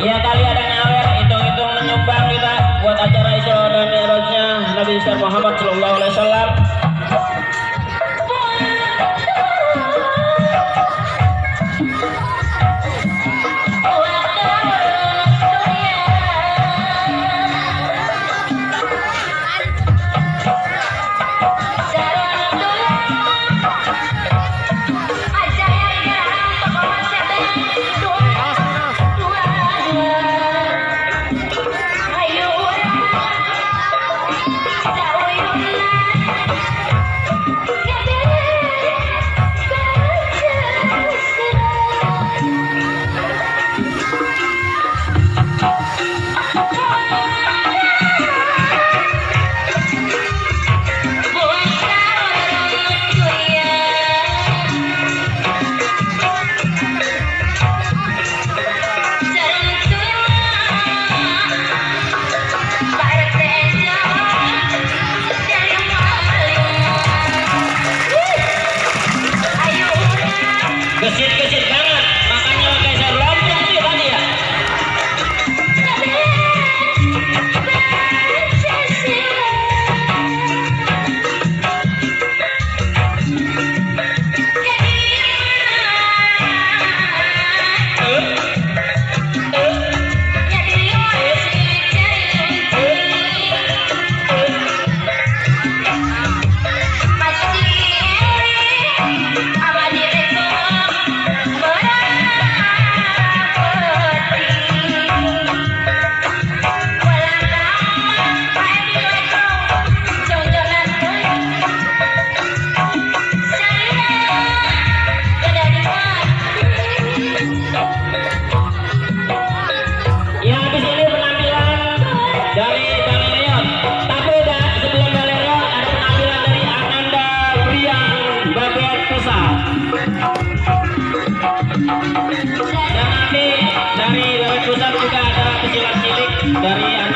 ya kali ada ngawer hitung-hitung menyumbang kita buat acara Isra dan lebih Nabi Muhammad That's. dari dari pusat juga ada pesilat cilik dari